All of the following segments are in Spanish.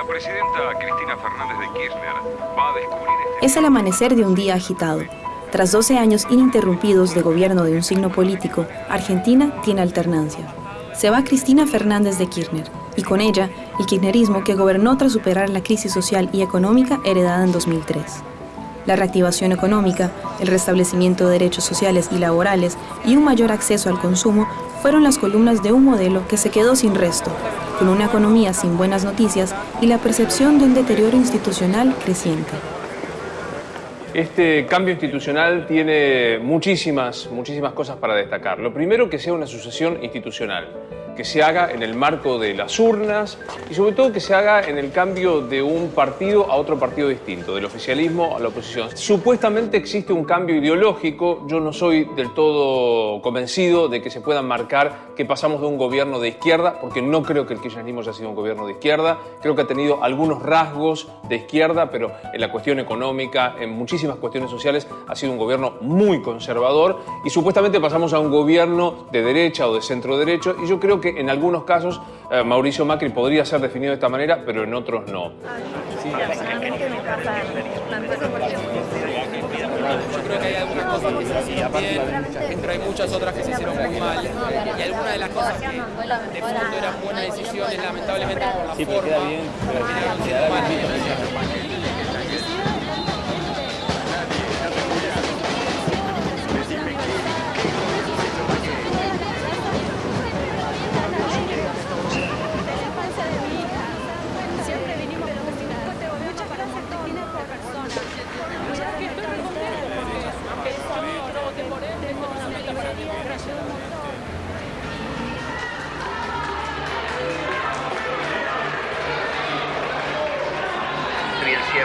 Doña Presidenta Cristina Fernández de Kirchner va a descubrir este... Es el amanecer de un día agitado. Tras 12 años ininterrumpidos de gobierno de un signo político, Argentina tiene alternancia. Se va Cristina Fernández de Kirchner, y con ella el kirchnerismo que gobernó tras superar la crisis social y económica heredada en 2003. La reactivación económica, el restablecimiento de derechos sociales y laborales y un mayor acceso al consumo fueron las columnas de un modelo que se quedó sin resto, con una economía sin buenas noticias y la percepción de un deterioro institucional creciente. Este cambio institucional tiene muchísimas, muchísimas cosas para destacar. Lo primero, que sea una sucesión institucional que se haga en el marco de las urnas y sobre todo que se haga en el cambio de un partido a otro partido distinto, del oficialismo a la oposición. Supuestamente existe un cambio ideológico, yo no soy del todo convencido de que se pueda marcar que pasamos de un gobierno de izquierda, porque no creo que el kirchnerismo haya sido un gobierno de izquierda, creo que ha tenido algunos rasgos de izquierda, pero en la cuestión económica, en muchísimas cuestiones sociales, ha sido un gobierno muy conservador y supuestamente pasamos a un gobierno de derecha o de centro derecho y yo creo que en algunos casos eh, Mauricio Macri podría ser definido de esta manera, pero en otros no. Yo creo que hay algunas cosas que se hicieron bien, pero hay muchas otras que se hicieron muy mal. Y algunas de las cosas que de fondo eran buenas decisiones, lamentablemente por la forma,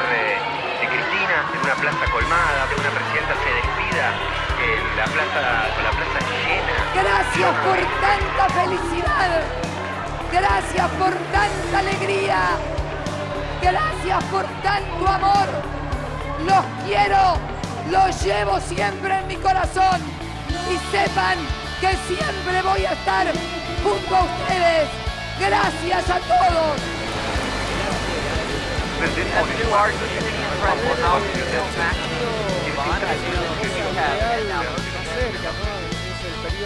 terminaron siendo malas. plaza colmada, que una presidenta se despida, que la plaza, con la plaza llena. Gracias por tanta felicidad, gracias por tanta alegría, gracias por tanto amor. Los quiero, los llevo siempre en mi corazón y sepan que siempre voy a estar junto a ustedes. Gracias a todos.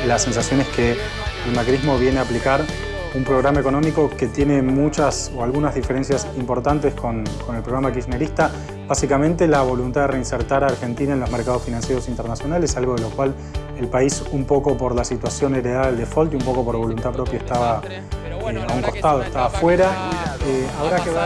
La sensación es que el macrismo viene a aplicar un programa económico que tiene muchas o algunas diferencias importantes con, con, el programa kirchnerista. Básicamente la voluntad de reinsertar a Argentina en los mercados financieros internacionales, algo de lo cual el país un poco por la situación heredada del default y un poco por voluntad propia estaba eh, a un costado, estaba afuera. Eh, habrá que ver...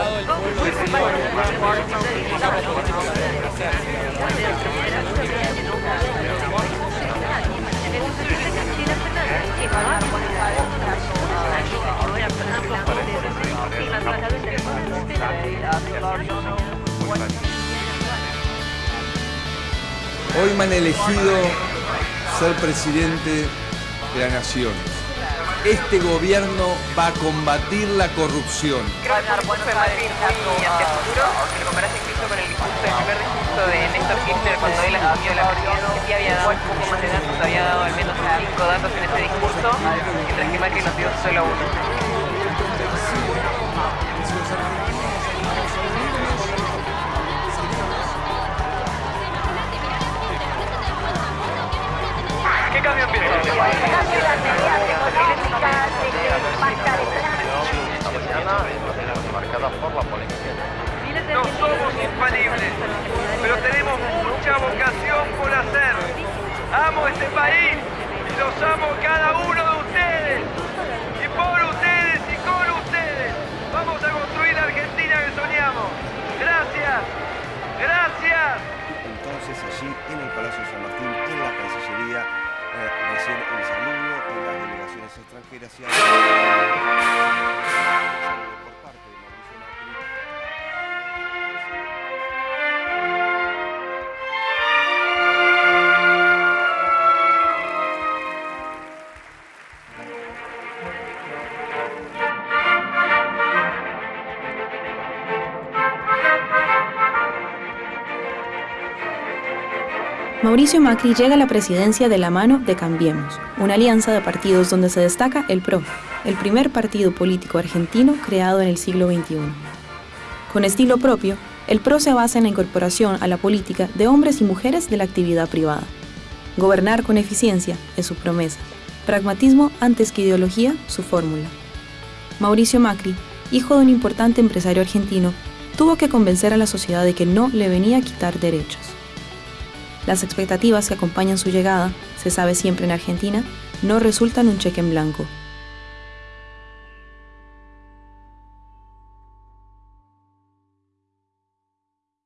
Hoy me han elegido ser presidente de la nación. Este gobierno va a combatir la corrupción. Creo que bueno fue Madrid muy ante futuro, si lo comparas incluso con el discurso, el primer discurso de Néstor Kirchner cuando él asumió la presidencia, más había dado al menos cinco datos en ese discurso, mientras que Macri nos dio solo uno. Y los amo cada uno de ustedes. Y por ustedes y con ustedes vamos a construir la Argentina que soñamos. Gracias. Gracias. Entonces allí en el Palacio San Martín, en la Cancillería, eh, recién el saludo de las delegaciones extranjeras y Mauricio Macri llega a la presidencia de la mano de Cambiemos, una alianza de partidos donde se destaca el PRO, el primer partido político argentino creado en el siglo XXI. Con estilo propio, el PRO se basa en la incorporación a la política de hombres y mujeres de la actividad privada. Gobernar con eficiencia es su promesa. Pragmatismo antes que ideología, su fórmula. Mauricio Macri, hijo de un importante empresario argentino, tuvo que convencer a la sociedad de que no le venía a quitar derechos. Las expectativas que acompañan su llegada, se sabe siempre en Argentina, no resultan un cheque en blanco,